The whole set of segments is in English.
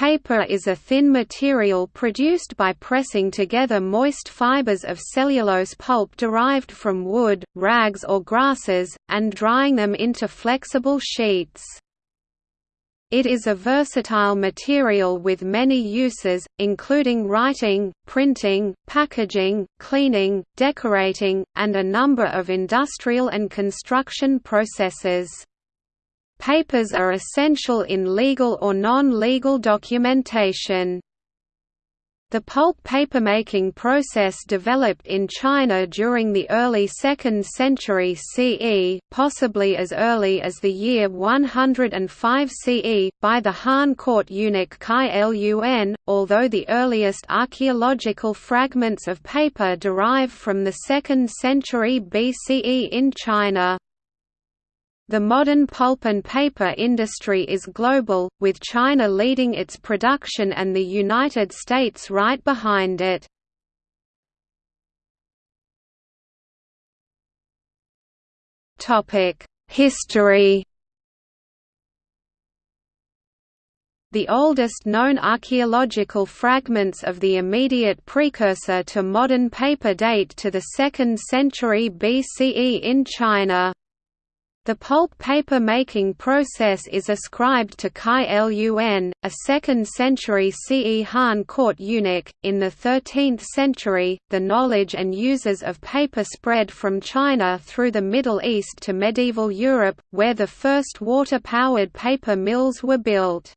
Paper is a thin material produced by pressing together moist fibers of cellulose pulp derived from wood, rags or grasses, and drying them into flexible sheets. It is a versatile material with many uses, including writing, printing, packaging, cleaning, decorating, and a number of industrial and construction processes. Papers are essential in legal or non-legal documentation. The pulp papermaking process developed in China during the early 2nd century CE possibly as early as the year 105 CE, by the Han court eunuch Cai Lun, although the earliest archaeological fragments of paper derive from the 2nd century BCE in China. The modern pulp and paper industry is global, with China leading its production and the United States right behind it. History The oldest known archaeological fragments of the immediate precursor to modern paper date to the 2nd century BCE in China. The pulp paper making process is ascribed to Cai Lun, a 2nd century CE Han court eunuch. In the 13th century, the knowledge and uses of paper spread from China through the Middle East to medieval Europe, where the first water powered paper mills were built.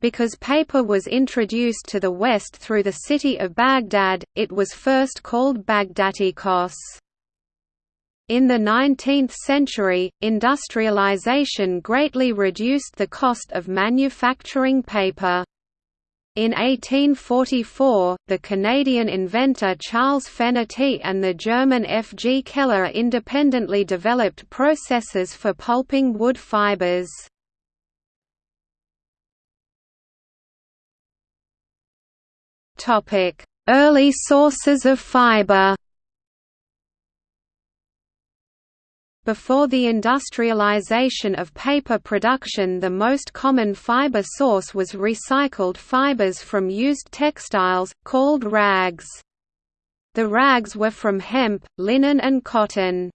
Because paper was introduced to the West through the city of Baghdad, it was first called Bagdatikos. In the 19th century, industrialization greatly reduced the cost of manufacturing paper. In 1844, the Canadian inventor Charles Fenerty and the German F. G. Keller independently developed processes for pulping wood fibers. Early sources of fiber Before the industrialization of paper production the most common fiber source was recycled fibers from used textiles, called rags. The rags were from hemp, linen and cotton.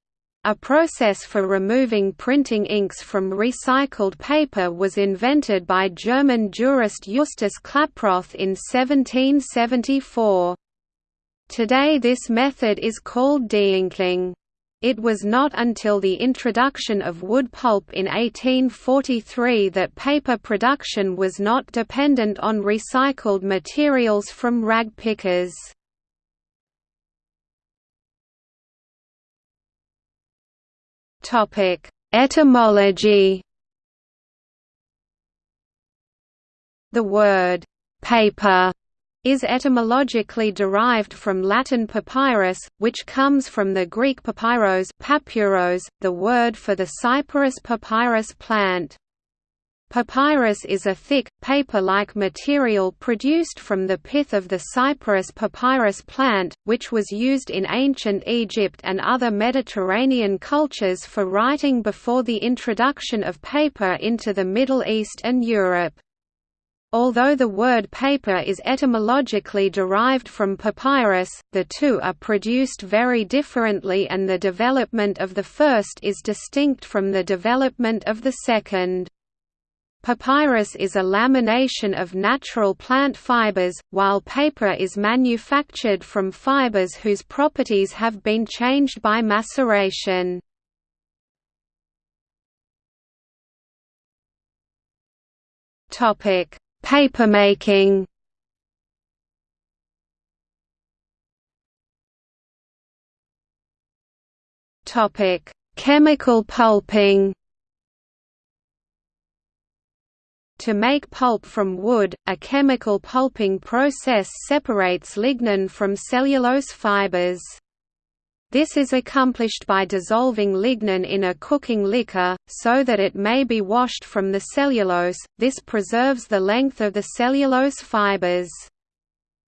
A process for removing printing inks from recycled paper was invented by German jurist Justus Claproth in 1774. Today this method is called deinking. It was not until the introduction of wood pulp in 1843 that paper production was not dependent on recycled materials from rag pickers. Etymology The word «paper» is etymologically derived from Latin papyrus, which comes from the Greek papyros, papyros the word for the cyperus papyrus plant. Papyrus is a thick, paper-like material produced from the pith of the Cyperus papyrus plant, which was used in ancient Egypt and other Mediterranean cultures for writing before the introduction of paper into the Middle East and Europe. Although the word paper is etymologically derived from papyrus, the two are produced very differently and the development of the first is distinct from the development of the second. Papyrus is a lamination of natural plant fibers, while paper is manufactured from fibers whose properties have been changed by maceration. Topic Papermaking Topic: Chemical pulping. To make pulp from wood, a chemical pulping process separates lignin from cellulose fibers. This is accomplished by dissolving lignin in a cooking liquor, so that it may be washed from the cellulose, this preserves the length of the cellulose fibers.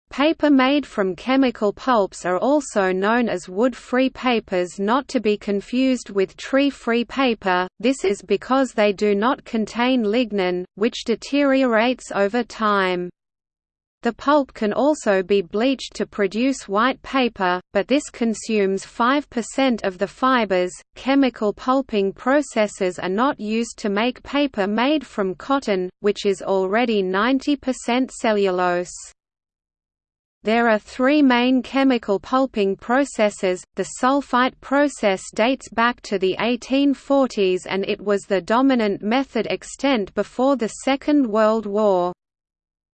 Paper made from chemical pulps are also known as wood-free papers not to be confused with tree-free paper, this is because they do not contain lignin, which deteriorates over time. The pulp can also be bleached to produce white paper, but this consumes 5% of the fibers. Chemical pulping processes are not used to make paper made from cotton, which is already 90% cellulose. There are three main chemical pulping processes. The sulfite process dates back to the 1840s and it was the dominant method extant before the Second World War.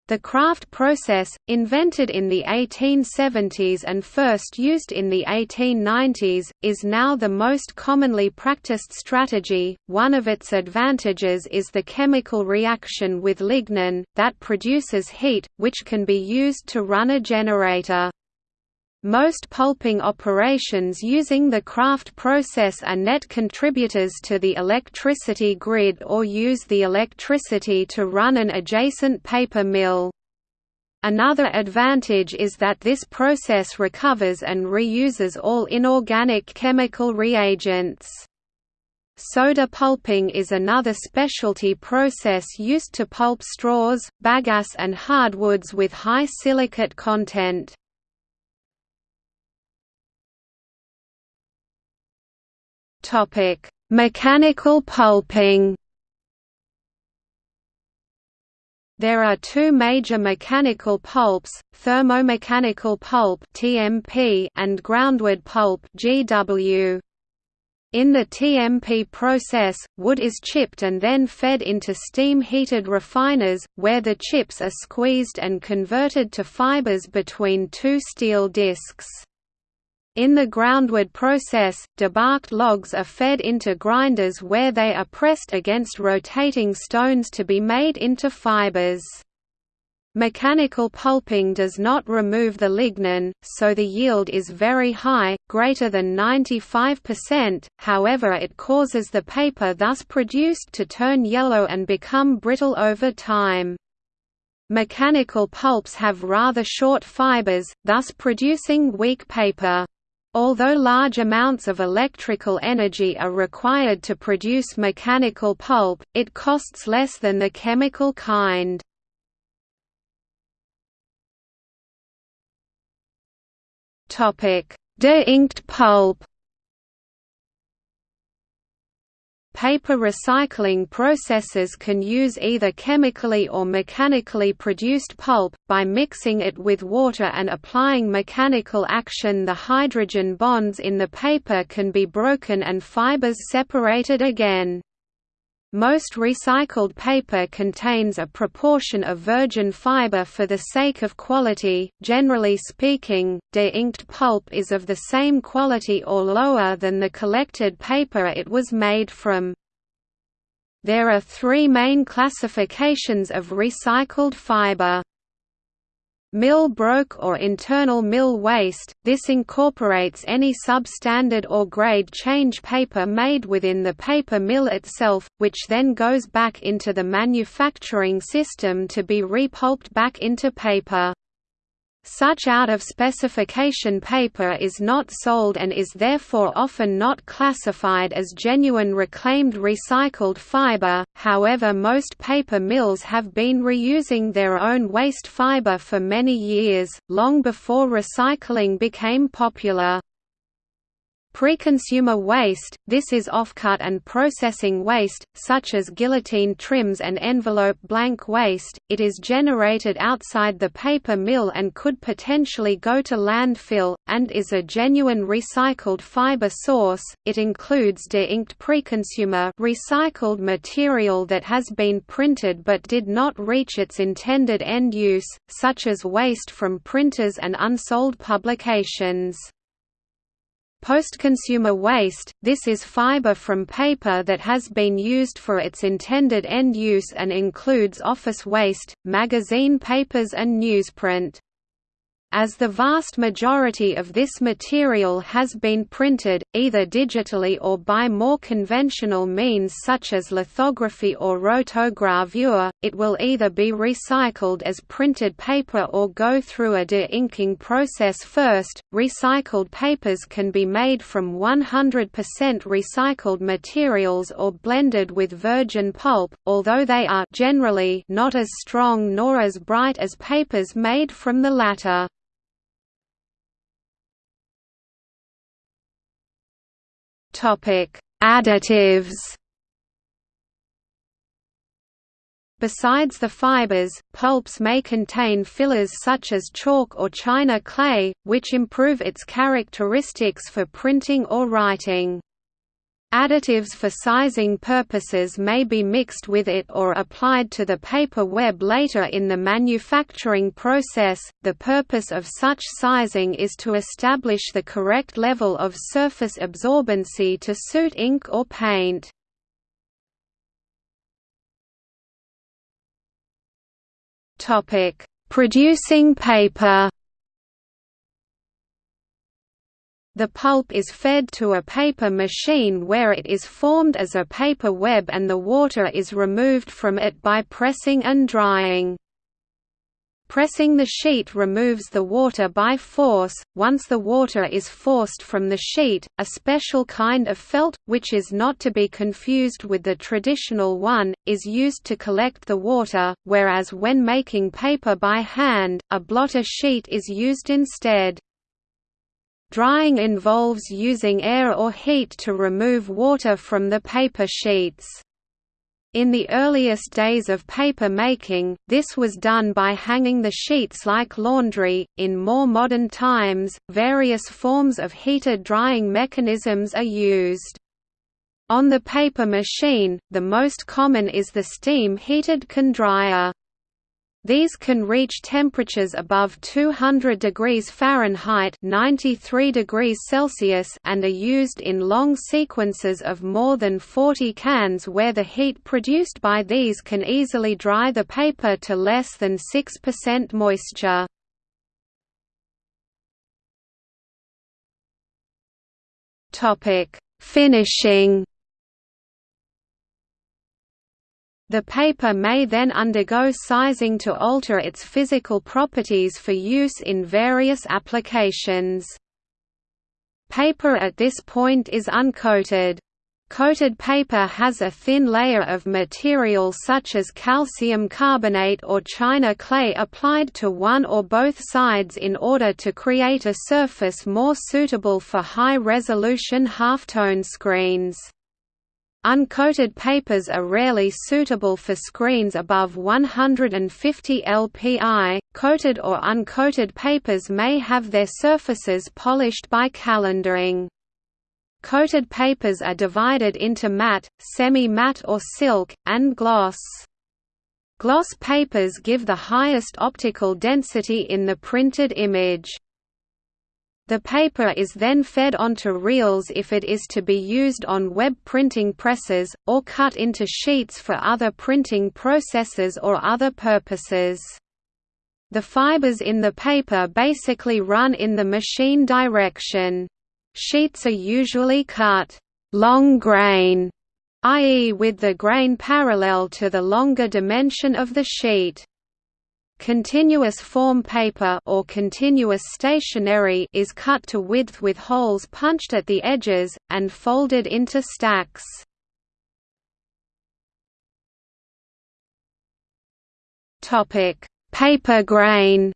The Kraft process, invented in the 1870s and first used in the 1890s, is now the most commonly practiced strategy. One of its advantages is the chemical reaction with lignin, that produces heat, which can be used to run a generator. Most pulping operations using the Kraft process are net contributors to the electricity grid or use the electricity to run an adjacent paper mill. Another advantage is that this process recovers and reuses all inorganic chemical reagents. Soda pulping is another specialty process used to pulp straws, bagasse and hardwoods with high silicate content. Topic: Mechanical pulping. There are two major mechanical pulps, thermomechanical pulp (TMP) and groundwood pulp (GW). In the TMP process, wood is chipped and then fed into steam-heated refiners, where the chips are squeezed and converted to fibers between two steel discs. In the groundwood process, debarked logs are fed into grinders where they are pressed against rotating stones to be made into fibers. Mechanical pulping does not remove the lignin, so the yield is very high, greater than 95%, however it causes the paper thus produced to turn yellow and become brittle over time. Mechanical pulps have rather short fibers, thus producing weak paper. Although large amounts of electrical energy are required to produce mechanical pulp, it costs less than the chemical kind. De-inked pulp Paper recycling processes can use either chemically or mechanically produced pulp, by mixing it with water and applying mechanical action the hydrogen bonds in the paper can be broken and fibers separated again. Most recycled paper contains a proportion of virgin fiber for the sake of quality. Generally speaking, de-inked pulp is of the same quality or lower than the collected paper it was made from. There are three main classifications of recycled fiber. Mill broke or internal mill waste, this incorporates any substandard or grade change paper made within the paper mill itself, which then goes back into the manufacturing system to be repulped back into paper. Such out-of-specification paper is not sold and is therefore often not classified as genuine reclaimed recycled fiber, however most paper mills have been reusing their own waste fiber for many years, long before recycling became popular. Pre-consumer waste, this is offcut and processing waste, such as guillotine trims and envelope blank waste, it is generated outside the paper mill and could potentially go to landfill, and is a genuine recycled fiber source, it includes de-inked pre-consumer recycled material that has been printed but did not reach its intended end use, such as waste from printers and unsold publications. Post-consumer waste, this is fiber from paper that has been used for its intended end use and includes office waste, magazine papers and newsprint. As the vast majority of this material has been printed, either digitally or by more conventional means such as lithography or rotogravure, it will either be recycled as printed paper or go through a de-inking process first. Recycled papers can be made from 100% recycled materials or blended with virgin pulp, although they are generally not as strong nor as bright as papers made from the latter. Additives. Besides the fibers, pulps may contain fillers such as chalk or china clay, which improve its characteristics for printing or writing. Additives for sizing purposes may be mixed with it or applied to the paper web later in the manufacturing process. The purpose of such sizing is to establish the correct level of surface absorbency to suit ink or paint. Topic: Producing paper. The pulp is fed to a paper machine where it is formed as a paper web and the water is removed from it by pressing and drying. Pressing the sheet removes the water by force. Once the water is forced from the sheet, a special kind of felt, which is not to be confused with the traditional one, is used to collect the water, whereas when making paper by hand, a blotter sheet is used instead. Drying involves using air or heat to remove water from the paper sheets. In the earliest days of paper making, this was done by hanging the sheets like laundry. In more modern times, various forms of heated drying mechanisms are used. On the paper machine, the most common is the steam-heated can dryer. These can reach temperatures above 200 degrees Fahrenheit 93 degrees Celsius and are used in long sequences of more than 40 cans where the heat produced by these can easily dry the paper to less than 6% moisture. Finishing The paper may then undergo sizing to alter its physical properties for use in various applications. Paper at this point is uncoated. Coated paper has a thin layer of material such as calcium carbonate or china clay applied to one or both sides in order to create a surface more suitable for high-resolution halftone screens. Uncoated papers are rarely suitable for screens above 150 lpi. Coated or uncoated papers may have their surfaces polished by calendering. Coated papers are divided into matte, semi-matte or silk, and gloss. Gloss papers give the highest optical density in the printed image. The paper is then fed onto reels if it is to be used on web printing presses, or cut into sheets for other printing processes or other purposes. The fibers in the paper basically run in the machine direction. Sheets are usually cut long grain, i.e. with the grain parallel to the longer dimension of the sheet. Continuous form paper or continuous stationery is cut to width with holes punched at the edges, and folded into stacks. Paper grain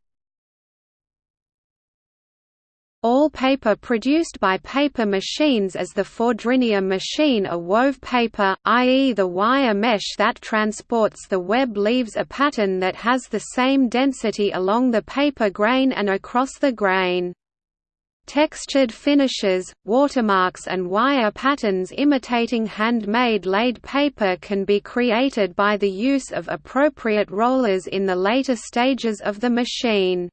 all paper produced by paper machines as the Fourdrinier machine are wove paper, i.e. the wire mesh that transports the web leaves a pattern that has the same density along the paper grain and across the grain. Textured finishes, watermarks and wire patterns imitating handmade laid paper can be created by the use of appropriate rollers in the later stages of the machine.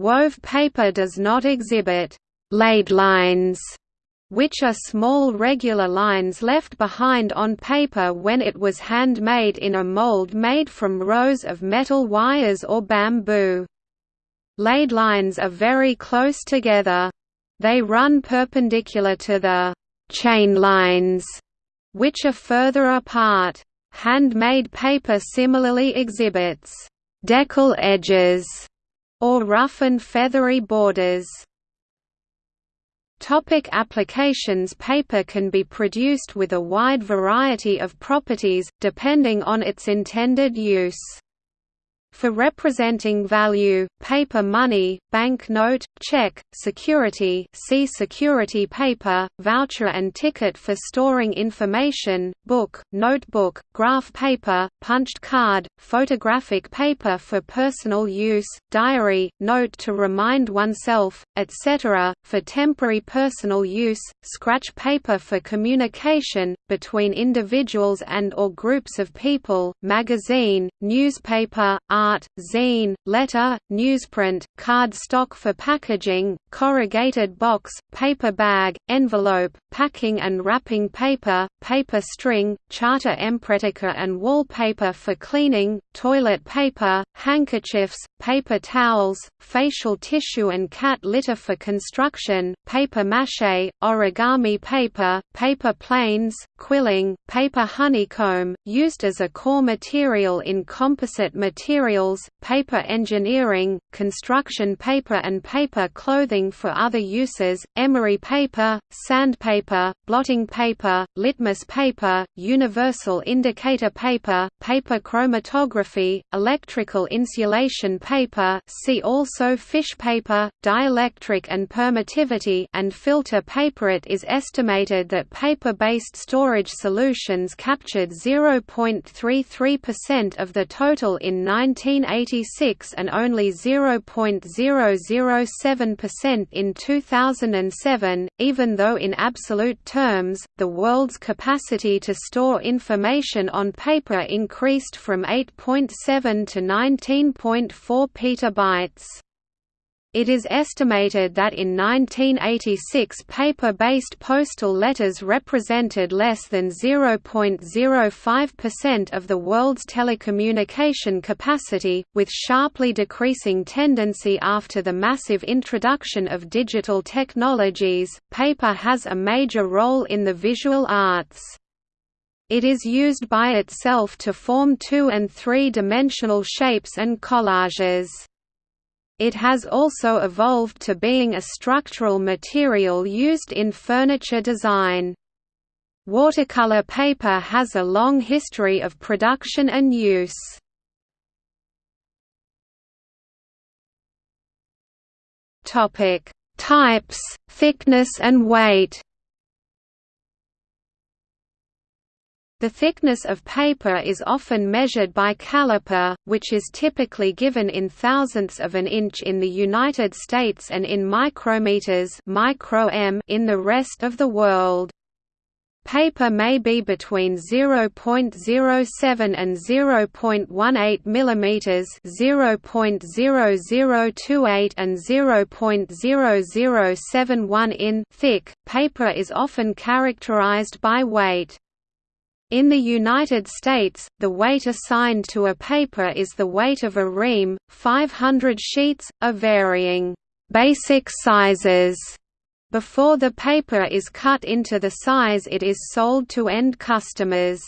Wove paper does not exhibit «laid lines», which are small regular lines left behind on paper when it was handmade in a mold made from rows of metal wires or bamboo. Laid lines are very close together. They run perpendicular to the chain lines, which are further apart. Handmade paper similarly exhibits deckle edges or rough and feathery borders. Topic applications Paper can be produced with a wide variety of properties, depending on its intended use. For representing value, paper money, bank note, check, security see security paper, voucher and ticket for storing information, book, notebook, graph paper, punched card, photographic paper for personal use, diary, note to remind oneself, etc., for temporary personal use, scratch paper for communication, between individuals and or groups of people, magazine, newspaper, art, zine, letter, newsprint, card stock for packaging, corrugated box, paper bag, envelope, packing and wrapping paper, paper string, charta emporetica and wallpaper for cleaning, toilet paper, handkerchiefs, paper towels, facial tissue and cat litter for construction, paper mache, origami paper, paper planes, quilling, paper honeycomb, used as a core material in composite materials, paper engineering, construction paper and paper clothing for other uses, emery paper, sandpaper, blotting paper, litmus paper, universal indicator paper, paper chromatography, electrical insulation paper see also fish paper, dielectric and permittivity and filter paper. It is estimated that paper-based storage solutions captured 0.33% of the total in 1986 and only 0.007% in 2007, even though in absolute terms, the world's capacity to store information on paper increased from 8.7 to 19.4 petabytes. It is estimated that in 1986 paper-based postal letters represented less than 0.05% of the world's telecommunication capacity, with sharply decreasing tendency after the massive introduction of digital technologies. Paper has a major role in the visual arts. It is used by itself to form two- and three-dimensional shapes and collages. It has also evolved to being a structural material used in furniture design. Watercolor paper has a long history of production and use. Topic: Types, thickness and weight. The thickness of paper is often measured by caliper, which is typically given in thousandths of an inch in the United States and in micrometers micro in the rest of the world. Paper may be between 0.07 and 0.18 mm, 0.0028 and 0.0071 in thick. Paper is often characterized by weight. In the United States, the weight assigned to a paper is the weight of a ream, 500 sheets, of varying basic sizes. Before the paper is cut into the size it is sold to end customers.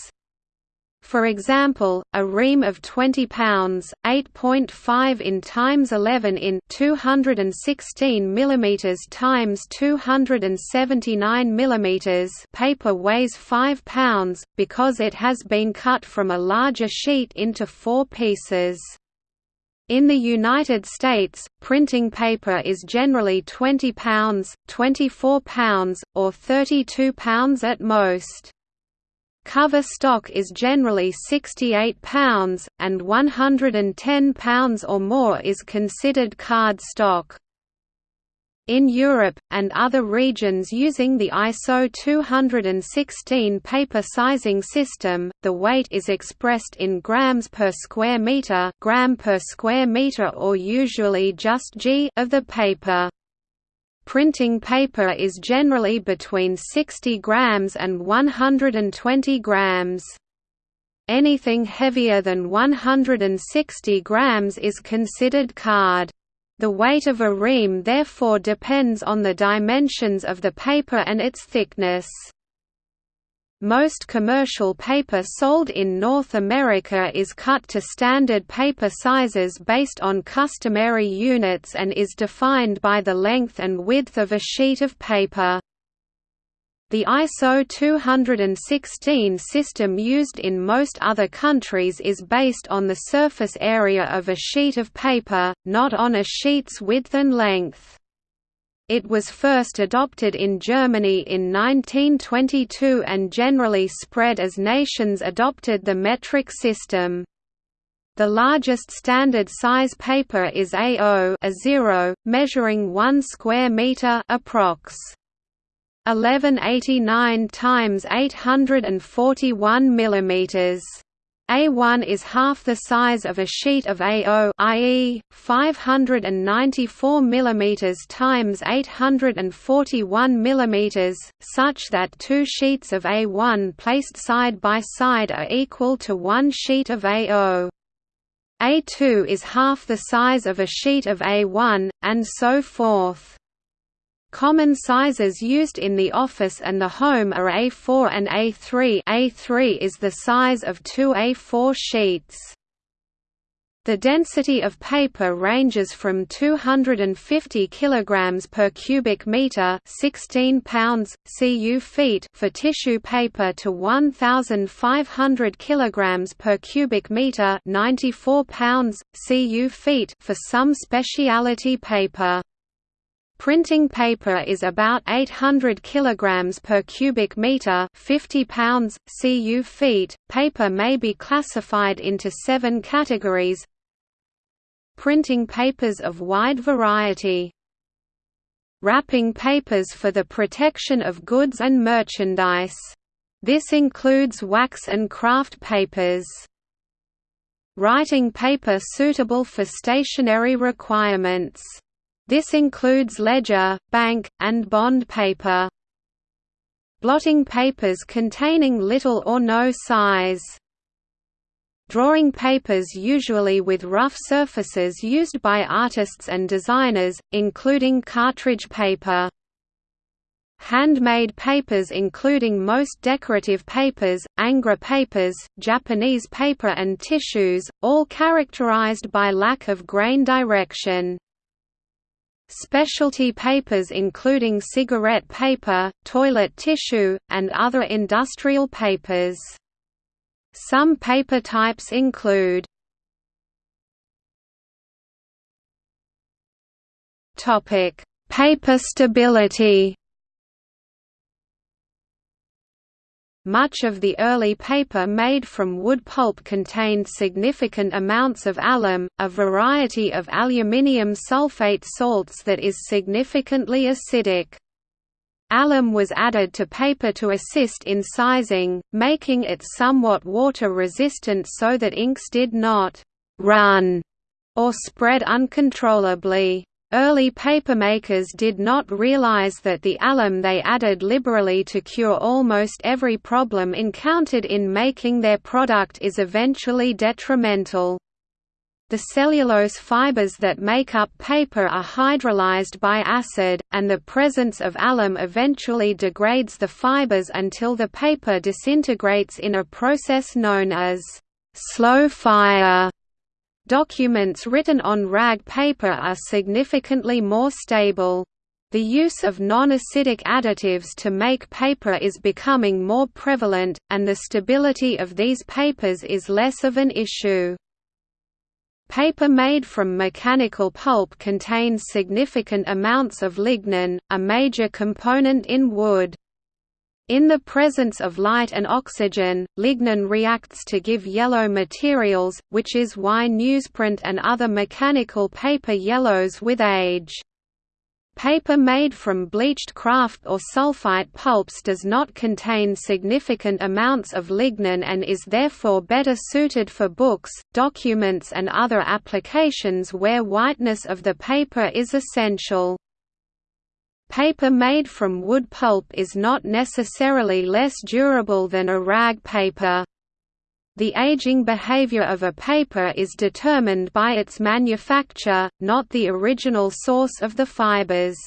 For example, a ream of 20 pounds, 8.5 in times 11 in 216 mm times 279 mm paper weighs 5 pounds because it has been cut from a larger sheet into 4 pieces. In the United States, printing paper is generally 20 pounds, 24 pounds, or 32 pounds at most. Cover stock is generally 68 pounds, and 110 pounds or more is considered card stock. In Europe, and other regions using the ISO 216 paper sizing system, the weight is expressed in grams per square meter, gram per square meter or usually just g of the paper. Printing paper is generally between 60 grams and 120 grams. Anything heavier than 160 grams is considered card. The weight of a ream therefore depends on the dimensions of the paper and its thickness. Most commercial paper sold in North America is cut to standard paper sizes based on customary units and is defined by the length and width of a sheet of paper. The ISO 216 system used in most other countries is based on the surface area of a sheet of paper, not on a sheet's width and length. It was first adopted in Germany in 1922 and generally spread as nations adopted the metric system. The largest standard size paper is A0, A0 measuring 1 square meter approx. 1189 times 841 millimeters. A1 is half the size of a sheet of A0 i.e., 594 mm times 841 mm, such that two sheets of A1 placed side by side are equal to one sheet of A0. A2 is half the size of a sheet of A1, and so forth. Common sizes used in the office and the home are A4 and A3 A3 is the size of two A4 sheets. The density of paper ranges from 250 kg per cubic meter, 16 pounds cu feet for tissue paper to 1500 kg per cubic meter, 94 pounds cu feet for some specialty paper. Printing paper is about 800 kg per cubic meter, 50 pounds cu feet. Paper may be classified into 7 categories. Printing papers of wide variety. Wrapping papers for the protection of goods and merchandise. This includes wax and kraft papers. Writing paper suitable for stationery requirements this includes ledger, bank, and bond paper. Blotting papers containing little or no size. Drawing papers usually with rough surfaces used by artists and designers, including cartridge paper. Handmade papers including most decorative papers, Ingres papers, Japanese paper and tissues, all characterized by lack of grain direction. Specialty papers including cigarette paper, toilet tissue, and other industrial papers. Some paper types include Paper stability Much of the early paper made from wood pulp contained significant amounts of alum, a variety of aluminium sulfate salts that is significantly acidic. Alum was added to paper to assist in sizing, making it somewhat water-resistant so that inks did not «run» or spread uncontrollably. Early papermakers did not realize that the alum they added liberally to cure almost every problem encountered in making their product is eventually detrimental. The cellulose fibers that make up paper are hydrolyzed by acid, and the presence of alum eventually degrades the fibers until the paper disintegrates in a process known as slow fire. Documents written on rag paper are significantly more stable. The use of non-acidic additives to make paper is becoming more prevalent, and the stability of these papers is less of an issue. Paper made from mechanical pulp contains significant amounts of lignin, a major component in wood. In the presence of light and oxygen, lignin reacts to give yellow materials, which is why newsprint and other mechanical paper yellows with age. Paper made from bleached kraft or sulfite pulps does not contain significant amounts of lignin and is therefore better suited for books, documents and other applications where whiteness of the paper is essential. Paper made from wood pulp is not necessarily less durable than a rag paper. The aging behavior of a paper is determined by its manufacture, not the original source of the fibers.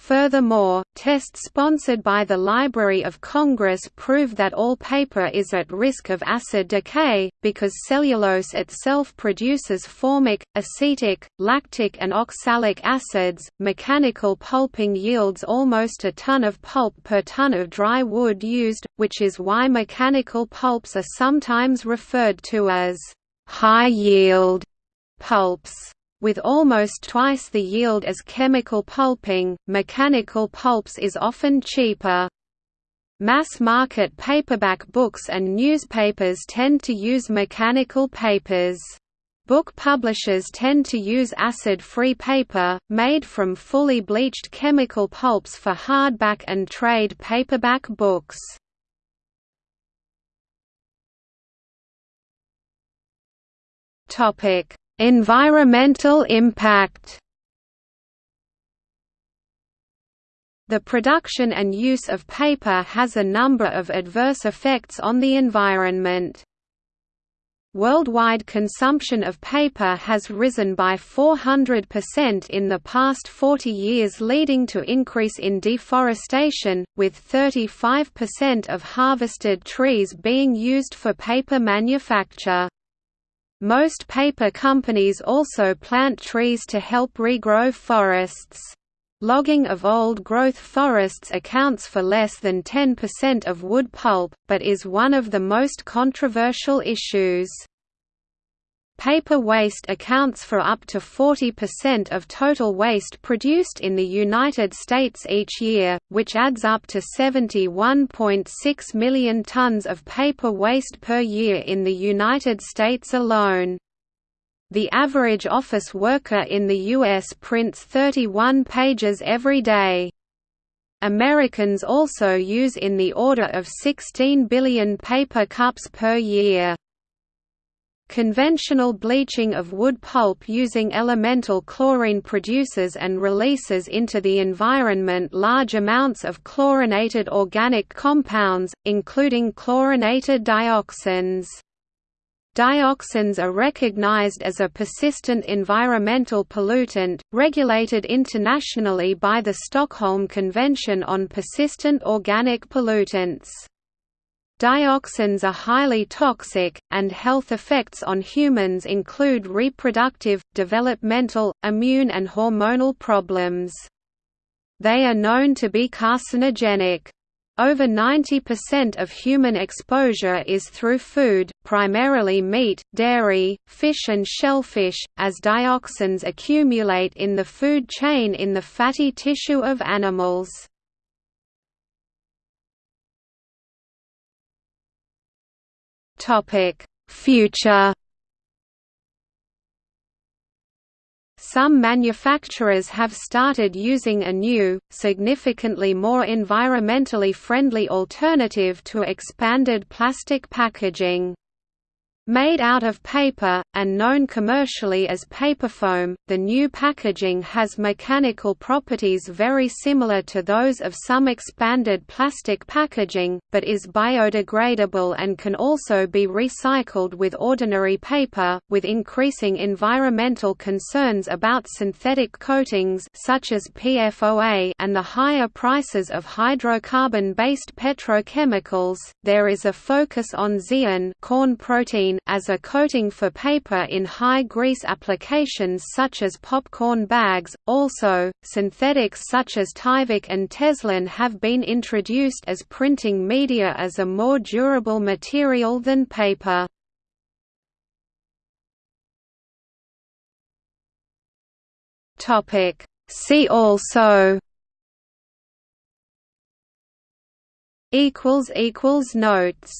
Furthermore, tests sponsored by the Library of Congress prove that all paper is at risk of acid decay, because cellulose itself produces formic, acetic, lactic, and oxalic acids. Mechanical pulping yields almost a ton of pulp per ton of dry wood used, which is why mechanical pulps are sometimes referred to as high yield pulps. With almost twice the yield as chemical pulping, mechanical pulps is often cheaper. Mass-market paperback books and newspapers tend to use mechanical papers. Book publishers tend to use acid-free paper, made from fully bleached chemical pulps for hardback and trade paperback books. Topic: Environmental impact The production and use of paper has a number of adverse effects on the environment. Worldwide consumption of paper has risen by 400% in the past 40 years leading to increase in deforestation, with 35% of harvested trees being used for paper manufacture. Most paper companies also plant trees to help regrow forests. Logging of old-growth forests accounts for less than 10% of wood pulp, but is one of the most controversial issues. Paper waste accounts for up to 40% of total waste produced in the United States each year, which adds up to 71.6 million tons of paper waste per year in the United States alone. The average office worker in the U.S. prints 31 pages every day. Americans also use in the order of 16 billion paper cups per year. Conventional bleaching of wood pulp using elemental chlorine produces and releases into the environment large amounts of chlorinated organic compounds, including chlorinated dioxins. Dioxins are recognized as a persistent environmental pollutant, regulated internationally by the Stockholm Convention on Persistent Organic Pollutants. Dioxins are highly toxic, and health effects on humans include reproductive, developmental, immune and hormonal problems. They are known to be carcinogenic. Over 90% of human exposure is through food, primarily meat, dairy, fish and shellfish, as dioxins accumulate in the food chain in the fatty tissue of animals. Topic: Future Some manufacturers have started using a new, significantly more environmentally friendly alternative to expanded plastic packaging. Made out of paper, and known commercially as paperfoam, the new packaging has mechanical properties very similar to those of some expanded plastic packaging, but is biodegradable and can also be recycled with ordinary paper. With increasing environmental concerns about synthetic coatings such as PFOA and the higher prices of hydrocarbon-based petrochemicals, there is a focus on zein corn protein as a coating for paper in high grease applications such as popcorn bags. Also, synthetics such as Tyvek and Teslin have been introduced as printing media as a more durable material than paper. Topic See also equals equals notes